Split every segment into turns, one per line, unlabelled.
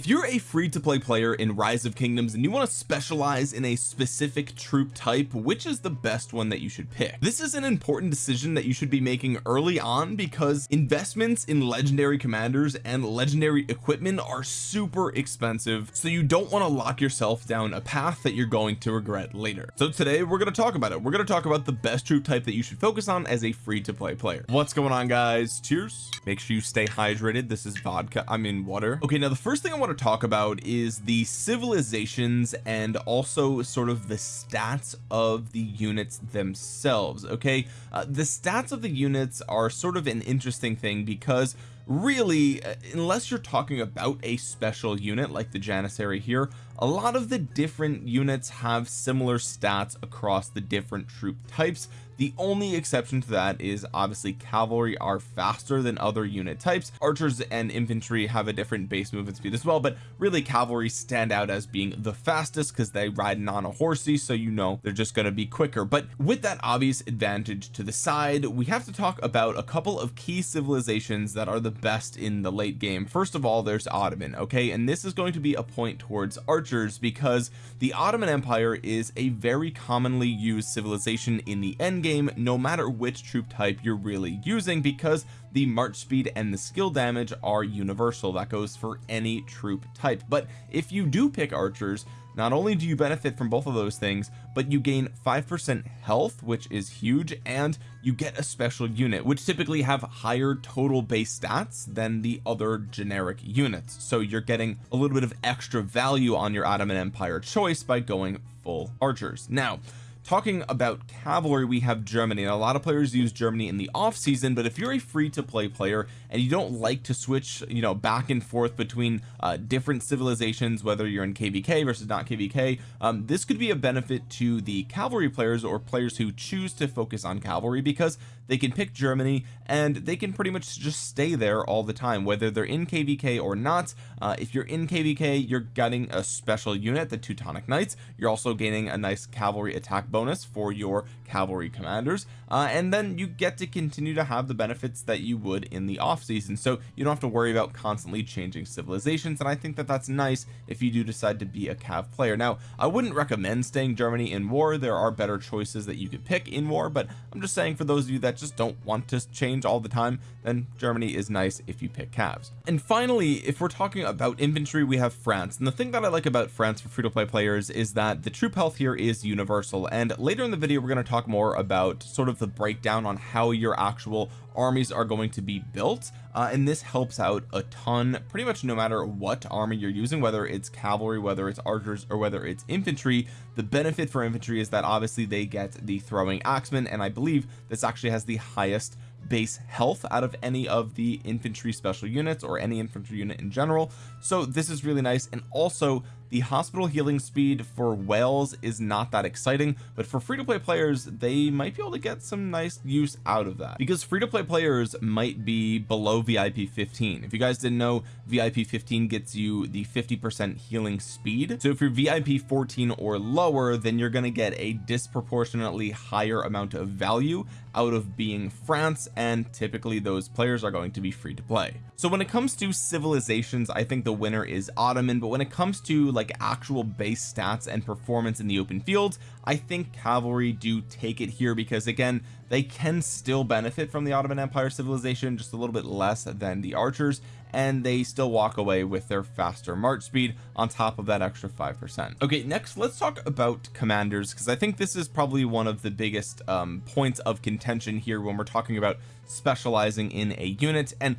if you're a free-to-play player in rise of kingdoms and you want to specialize in a specific troop type which is the best one that you should pick? This is an important decision that you should be making early on because investments in legendary commanders and legendary equipment are super expensive so you don't want to lock yourself down a path that you're going to regret later. So today we're going to talk about it. We're going to talk about the best troop type that you should focus on as a free-to-play player. What's going on guys? Cheers. Make sure you stay hydrated. This is vodka I mean water. Okay now the first thing I want to talk about is the civilizations and also sort of the stats of the units themselves okay? Uh, the stats of the units are sort of an interesting thing because really uh, unless you're talking about a special unit like the Janissary here a lot of the different units have similar stats across the different troop types. The only exception to that is obviously cavalry are faster than other unit types. Archers and infantry have a different base movement speed as well but really cavalry stand out as being the fastest because they ride on a horsey so you know they're just going to be quicker. But with that obvious advantage to the side we have to talk about a couple of key civilizations that are the best in the late game. First of all there's Ottoman okay? And this is going to be a point towards archers because the Ottoman Empire is a very commonly used civilization in the end game no matter which troop type you're really using because the march speed and the skill damage are universal. That goes for any troop type. But if you do pick archers not only do you benefit from both of those things but you gain five percent health which is huge and you get a special unit which typically have higher total base stats than the other generic units. So you're getting a little bit of extra value on your Ottoman Empire choice by going full archers. Now talking about cavalry we have Germany. And a lot of players use Germany in the off season but if you're a free to play player and you don't like to switch you know back and forth between uh, different civilizations whether you're in kvk versus not kvk um, this could be a benefit to the cavalry players or players who choose to focus on cavalry because they can pick Germany and they can pretty much just stay there all the time whether they're in kvk or not. Uh, if you're in kvk you're getting a special unit the Teutonic Knights. You're also gaining a nice cavalry attack bonus for your cavalry commanders. Uh, and then you get to continue to have the benefits that you would in the off season so you don't have to worry about constantly changing civilizations and I think that that's nice if you do decide to be a cav player. Now I wouldn't recommend staying Germany in war. There are better choices that you could pick in war but I'm just saying for those of you that just don't want to change all the time then Germany is nice if you pick calves and finally if we're talking about infantry we have France. And the thing that I like about France for free-to-play players is that the troop health here is universal. And later in the video we're going to talk more about sort of the breakdown on how your actual armies are going to be built uh, and this helps out a ton pretty much no matter what army you're using whether it's cavalry whether it's archers or whether it's infantry. The benefit for infantry is that obviously they get the throwing axeman and I believe this actually has the highest base health out of any of the infantry special units or any infantry unit in general. So this is really nice and also the hospital healing speed for whales is not that exciting but for free-to-play players they might be able to get some nice use out of that. Because free-to-play players might be below VIP 15 if you guys didn't know VIP 15 gets you the 50 percent healing speed. So if you're VIP 14 or lower then you're going to get a disproportionately higher amount of value out of being France and typically those players are going to be free to play. So when it comes to civilizations I think the winner is Ottoman but when it comes to like actual base stats and performance in the open fields I think cavalry do take it here because again they can still benefit from the Ottoman Empire civilization just a little bit less than the archers and they still walk away with their faster march speed on top of that extra five percent. Okay next let's talk about commanders because I think this is probably one of the biggest um, points of contention here when we're talking about specializing in a unit and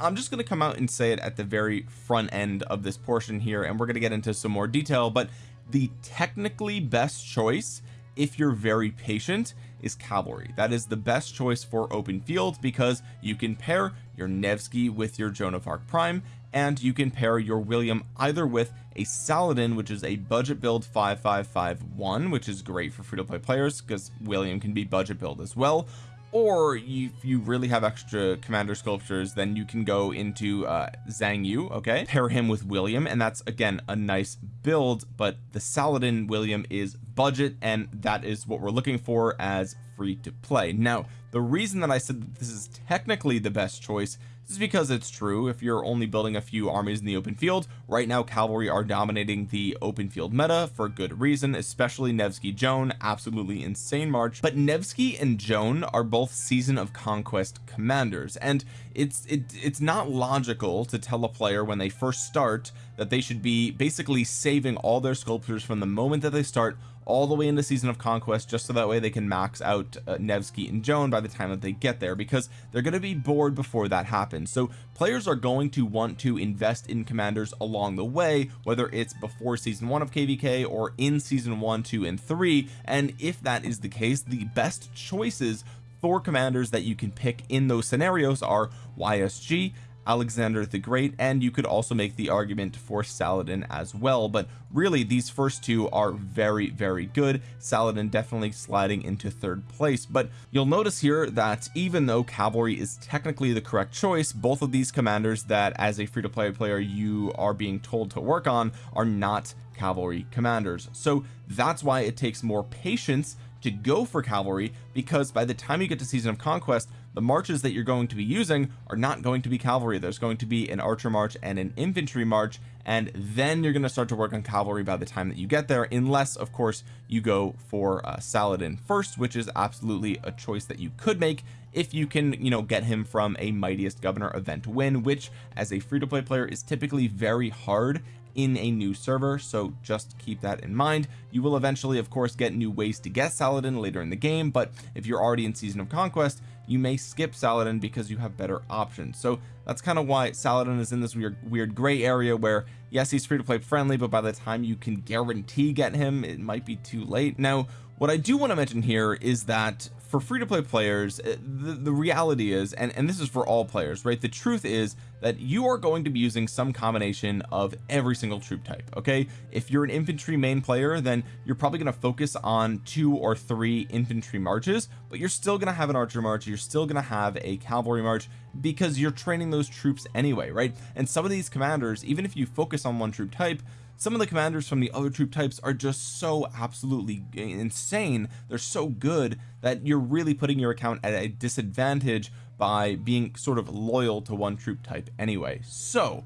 I'm just going to come out and say it at the very front end of this portion here and we're going to get into some more detail but the technically best choice if you're very patient is cavalry. That is the best choice for open fields because you can pair your Nevsky with your Joan of Arc Prime and you can pair your William either with a Saladin which is a budget build 5551 which is great for free-to-play players because William can be budget build as well. Or if you really have extra commander sculptures then you can go into uh Xiang Yu okay? Pair him with William and that's again a nice build but the Saladin William is budget and that is what we're looking for as free to play. Now the reason that I said that this is technically the best choice is because it's true. If you're only building a few armies in the open field right now cavalry are dominating the open field meta for good reason especially Nevsky Joan absolutely insane march. But Nevsky and Joan are both season of conquest commanders and it's it, it's not logical to tell a player when they first start that they should be basically saving all their sculptures from the moment that they start all the way into season of conquest just so that way they can max out uh, Nevsky and Joan by the time that they get there because they're going to be bored before that happens. So players are going to want to invest in commanders along the way whether it's before season one of kvk or in season one two and three and if that is the case the best choices for commanders that you can pick in those scenarios are YSG Alexander the Great and you could also make the argument for Saladin as well. But really these first two are very very good. Saladin definitely sliding into third place. But you'll notice here that even though cavalry is technically the correct choice both of these commanders that as a free-to-play player you are being told to work on are not cavalry commanders. So that's why it takes more patience to go for cavalry because by the time you get to season of conquest the marches that you're going to be using are not going to be cavalry. There's going to be an archer march and an infantry march and then you're going to start to work on cavalry by the time that you get there unless of course you go for uh, Saladin first which is absolutely a choice that you could make if you can you know get him from a mightiest governor event win which as a free-to-play player is typically very hard in a new server so just keep that in mind. You will eventually of course get new ways to get Saladin later in the game but if you're already in season of conquest you may skip Saladin because you have better options. So that's kind of why Saladin is in this weird weird gray area where yes he's free to play friendly but by the time you can guarantee get him it might be too late. Now what I do want to mention here is that for free to play players eh, the, the reality is and and this is for all players right? The truth is that you are going to be using some combination of every single troop type okay? If you're an infantry main player then you're probably going to focus on two or three infantry marches but you're still going to have an archer march you're still going to have a cavalry march because you're training those troops anyway right? And some of these commanders even if you focus on one troop type some of the commanders from the other troop types are just so absolutely insane. They're so good that you're really putting your account at a disadvantage by being sort of loyal to one troop type anyway. So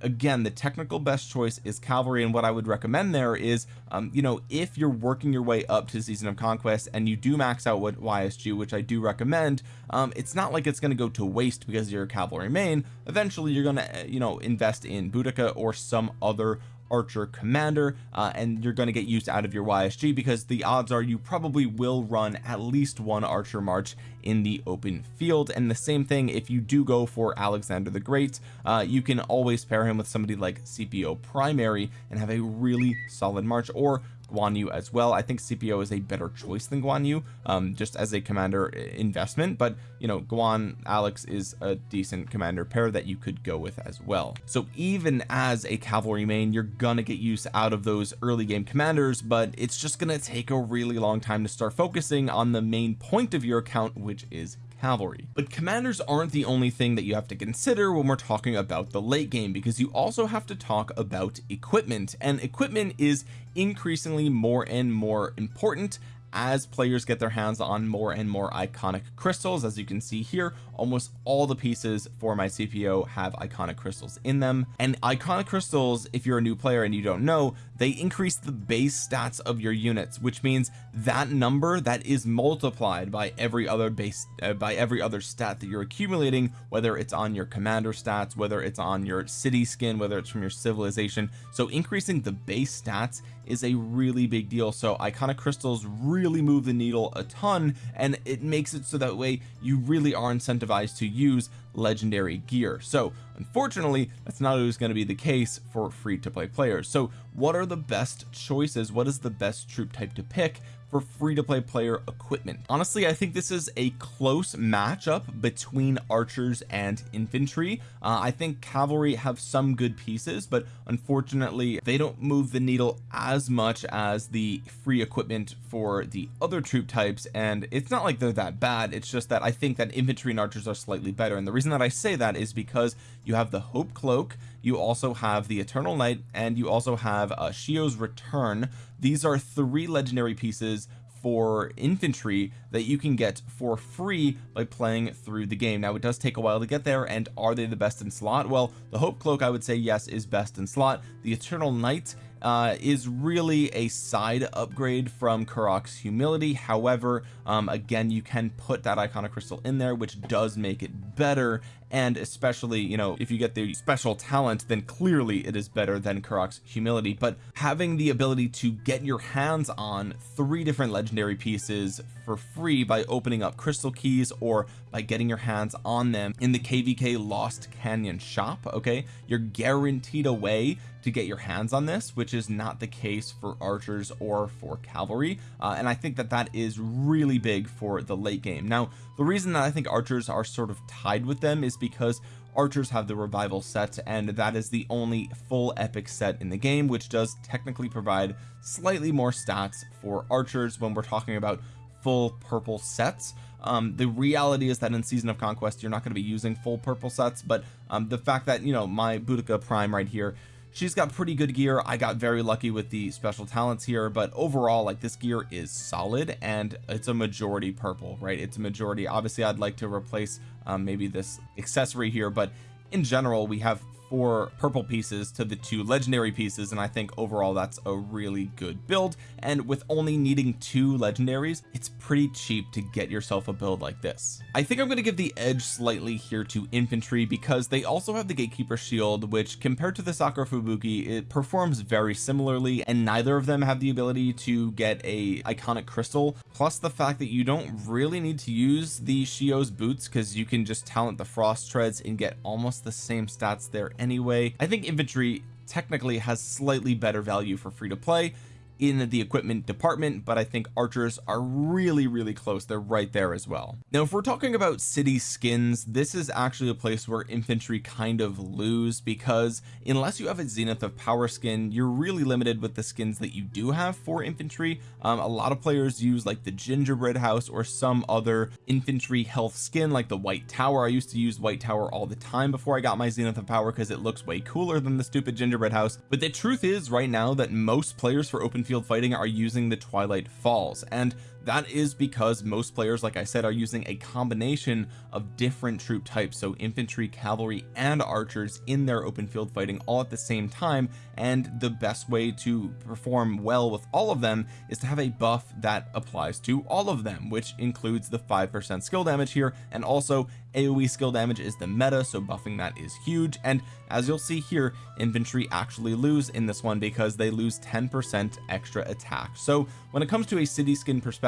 again the technical best choice is cavalry and what I would recommend there is um, you know if you're working your way up to season of conquest and you do max out what YSG which I do recommend um, it's not like it's going to go to waste because you're a cavalry main. Eventually you're going to you know invest in Boudica or some other archer commander uh, and you're going to get used out of your YSG because the odds are you probably will run at least one archer march in the open field. And the same thing if you do go for Alexander the Great uh, you can always pair him with somebody like Scipio primary and have a really solid march. Or Guan Yu as well. I think Scipio is a better choice than Guan Yu um, just as a commander investment but you know Guan Alex is a decent commander pair that you could go with as well. So even as a cavalry main you're gonna get use out of those early game commanders but it's just gonna take a really long time to start focusing on the main point of your account which is cavalry. But commanders aren't the only thing that you have to consider when we're talking about the late game because you also have to talk about equipment and equipment is increasingly more and more important as players get their hands on more and more iconic crystals. As you can see here almost all the pieces for my Scipio have iconic crystals in them. And iconic crystals if you're a new player and you don't know they increase the base stats of your units which means that number that is multiplied by every other base uh, by every other stat that you're accumulating whether it's on your commander stats whether it's on your city skin whether it's from your civilization. So increasing the base stats is a really big deal. So iconic crystals really move the needle a ton and it makes it so that way you really are incentivized to use legendary gear. So unfortunately that's not always going to be the case for free to play players. So what are the best choices? What is the best troop type to pick for free to play player equipment. Honestly I think this is a close matchup between archers and infantry. Uh, I think cavalry have some good pieces but unfortunately they don't move the needle as much as the free equipment for the other troop types and it's not like they're that bad. It's just that I think that infantry and archers are slightly better and the reason that I say that is because you have the hope cloak you also have the Eternal Night and you also have uh, Shio's Return. These are three legendary pieces for infantry that you can get for free by playing through the game. Now it does take a while to get there and are they the best in slot? Well the hope cloak I would say yes is best in slot. The eternal night uh, is really a side upgrade from Karuak's humility. However um, again you can put that iconic crystal in there which does make it better. And especially you know if you get the special talent then clearly it is better than Karuak's humility. But having the ability to get your hands on three different legendary pieces for free by opening up crystal keys or by getting your hands on them in the kvk lost canyon shop okay you're guaranteed a way to get your hands on this which is not the case for archers or for cavalry. Uh, and I think that that is really big for the late game. Now the reason that I think archers are sort of tied with them is because archers have the revival set and that is the only full epic set in the game which does technically provide slightly more stats for archers when we're talking about full purple sets. Um the reality is that in season of conquest you're not going to be using full purple sets but um the fact that you know my Boudica prime right here she's got pretty good gear. I got very lucky with the special talents here but overall like this gear is solid and it's a majority purple right? It's a majority. Obviously I'd like to replace um, maybe this accessory here but in general we have four purple pieces to the two legendary pieces and I think overall that's a really good build. And with only needing two legendaries it's pretty cheap to get yourself a build like this. I think I'm going to give the edge slightly here to infantry because they also have the gatekeeper shield which compared to the Sakura Fubuki it performs very similarly and neither of them have the ability to get a iconic crystal. Plus the fact that you don't really need to use the Shio's boots because you can just talent the frost treads and get almost the same stats there anyway. I think infantry technically has slightly better value for free to play in the equipment department but I think archers are really really close. They're right there as well. Now if we're talking about city skins this is actually a place where infantry kind of lose because unless you have a zenith of power skin you're really limited with the skins that you do have for infantry. Um, a lot of players use like the gingerbread house or some other infantry health skin like the white tower. I used to use white tower all the time before I got my zenith of power because it looks way cooler than the stupid gingerbread house. But the truth is right now that most players for open field fighting are using the Twilight Falls and that is because most players like I said are using a combination of different troop types. So infantry cavalry and archers in their open field fighting all at the same time. And the best way to perform well with all of them is to have a buff that applies to all of them which includes the five percent skill damage here. And also AoE skill damage is the meta so buffing that is huge. And as you'll see here infantry actually lose in this one because they lose 10 percent extra attack. So when it comes to a city skin perspective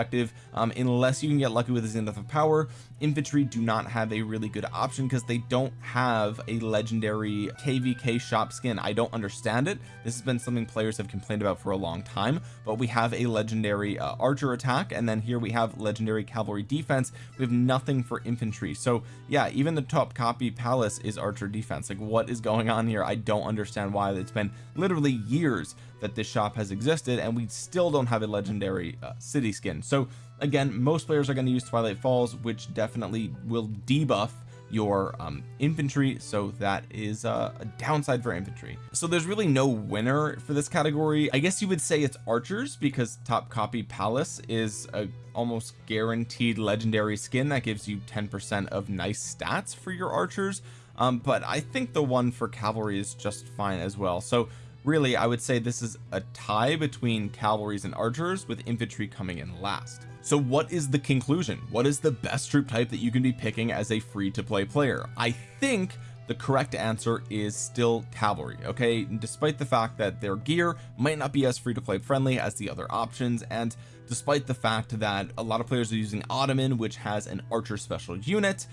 um, unless you can get lucky with his zenith of power infantry do not have a really good option because they don't have a legendary kvk shop skin. I don't understand it. This has been something players have complained about for a long time but we have a legendary uh, archer attack and then here we have legendary cavalry defense. We have nothing for infantry. So yeah even the Topkapi palace is archer defense. Like what is going on here? I don't understand why. It's been literally years that this shop has existed and we still don't have a legendary uh, city skin. So again most players are going to use Twilight Falls which definitely will debuff your um, infantry so that is uh, a downside for infantry. So there's really no winner for this category. I guess you would say it's archers because Topkapi palace is a almost guaranteed legendary skin that gives you 10 percent of nice stats for your archers. Um, but I think the one for cavalry is just fine as well. So really I would say this is a tie between cavalries and archers with infantry coming in last. So what is the conclusion? What is the best troop type that you can be picking as a free to play player? I think the correct answer is still cavalry okay? Despite the fact that their gear might not be as free to play friendly as the other options and despite the fact that a lot of players are using Ottoman which has an archer special unit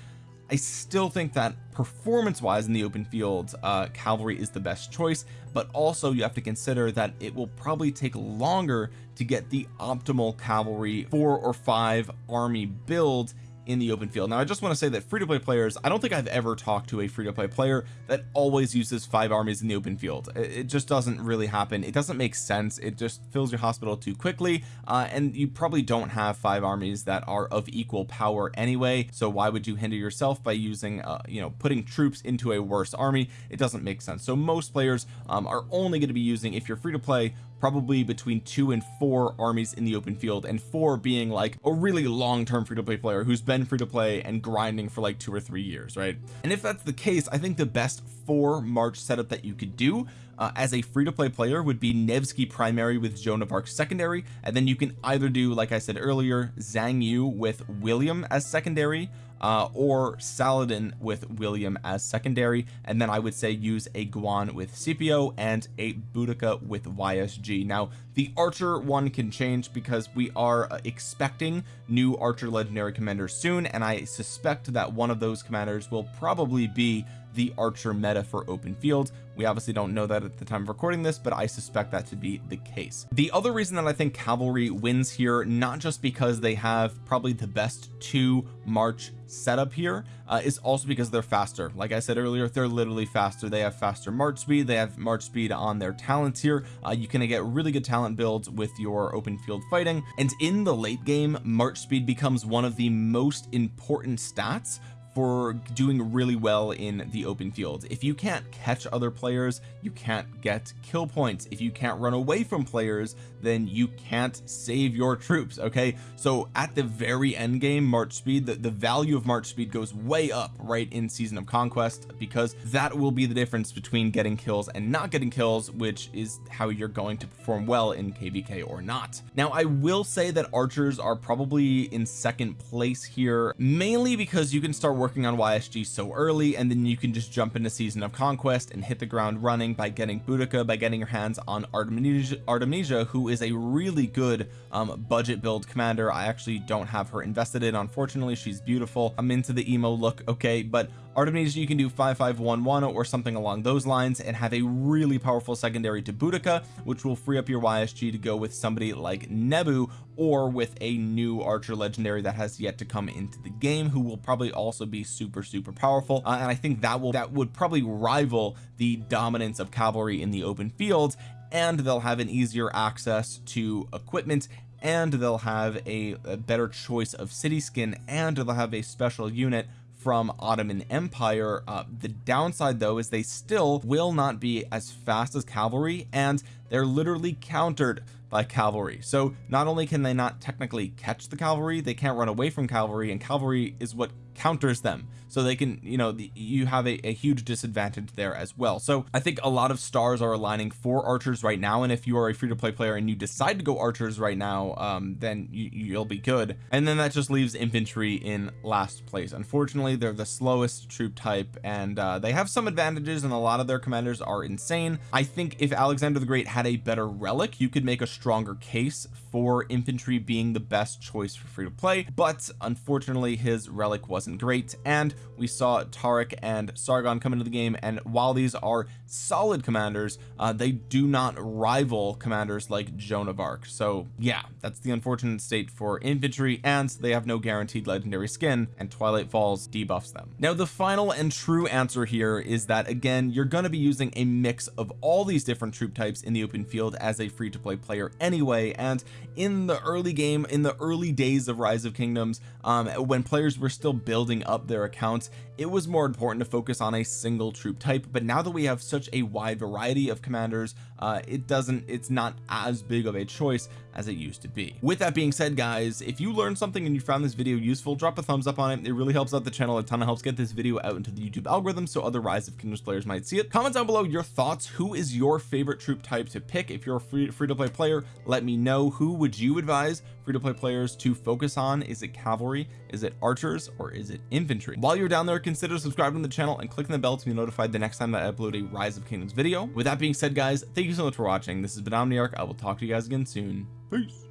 I still think that performance wise in the open field uh cavalry is the best choice but also you have to consider that it will probably take longer to get the optimal cavalry four or five army build in the open field. Now I just want to say that free-to-play players I don't think I've ever talked to a free-to-play player that always uses five armies in the open field. It just doesn't really happen. It doesn't make sense. It just fills your hospital too quickly uh, and you probably don't have five armies that are of equal power anyway. So why would you hinder yourself by using uh, you know putting troops into a worse army? It doesn't make sense. So most players um, are only going to be using if you're free to play probably between two and four armies in the open field and four being like a really long-term free-to-play player who's been free to play and grinding for like two or three years right? And if that's the case I think the best four March setup that you could do uh, as a free-to-play player would be Nevsky primary with Joan of Arc secondary and then you can either do like I said earlier Xiang Yu with William as secondary uh, or Saladin with William as secondary. And then I would say use a Guan with Scipio and a Boudica with YSG now the archer one can change because we are uh, expecting new archer legendary commanders soon. And I suspect that one of those commanders will probably be the archer meta for open field. We obviously don't know that at the time of recording this but I suspect that to be the case. The other reason that I think cavalry wins here not just because they have probably the best two March setup here uh, is also because they're faster. Like I said earlier they're literally faster. They have faster march speed. They have march speed on their talents here. Uh, you can get really good talent builds with your open field fighting. And in the late game march speed becomes one of the most important stats for doing really well in the open field. If you can't catch other players you can't get kill points. If you can't run away from players then you can't save your troops okay? So at the very end game march speed the, the value of march speed goes way up right in season of conquest because that will be the difference between getting kills and not getting kills which is how you're going to perform well in kvk or not. Now I will say that archers are probably in second place here mainly because you can start working on YSG so early and then you can just jump into season of conquest and hit the ground running by getting Boudica by getting your hands on Artemisia, Artemisia who is a really good um, budget build commander. I actually don't have her invested in unfortunately. She's beautiful. I'm into the emo look okay but Artemisia you can do 5511 or something along those lines and have a really powerful secondary to Boudica which will free up your YSG to go with somebody like Nebu or with a new archer legendary that has yet to come into the game who will probably also be super super powerful. Uh, and I think that will that would probably rival the dominance of cavalry in the open fields and they'll have an easier access to equipment and they'll have a, a better choice of city skin and they'll have a special unit from Ottoman Empire. Uh, the downside though is they still will not be as fast as cavalry and they're literally countered by cavalry so not only can they not technically catch the cavalry they can't run away from cavalry and cavalry is what counters them. So they can you know the, you have a, a, huge disadvantage there as well. So I think a lot of stars are aligning for archers right now and if you are a free-to-play player and you decide to go archers right now um, then you, you'll be good. And then that just leaves infantry in last place. Unfortunately they're the slowest troop type and uh, they have some advantages and a lot of their commanders are insane. I think if Alexander the Great had a better relic you could make a stronger case for infantry being the best choice for free to play but unfortunately his relic wasn't great and we saw Tariq and Sargon come into the game and while these are solid commanders uh, they do not rival commanders like Joan of Arc. So yeah that's the unfortunate state for infantry and they have no guaranteed legendary skin and Twilight Falls debuffs them. Now the final and true answer here is that again you're going to be using a mix of all these different troop types in the open field as a free-to-play player anyway and in the early game in the early days of rise of kingdoms um, when players were still building up their accounts it was more important to focus on a single troop type but now that we have such a wide variety of commanders uh, it doesn't it's not as big of a choice as it used to be. With that being said guys if you learned something and you found this video useful drop a thumbs up on it. It really helps out the channel a ton. Of helps get this video out into the YouTube algorithm so other rise of kingdoms players might see it. Comment down below your thoughts. Who is your favorite troop type to pick? If you're a free, free to play player let me know. Who would you advise free to play players to focus on? Is it cavalry? Is it archers? Or is it infantry? While you're down there consider subscribing to the channel and clicking the bell to be notified the next time I upload a rise of kingdoms video. With that being said guys thank you so much for watching. This has been Omniarch. I will talk to you guys again soon. Peace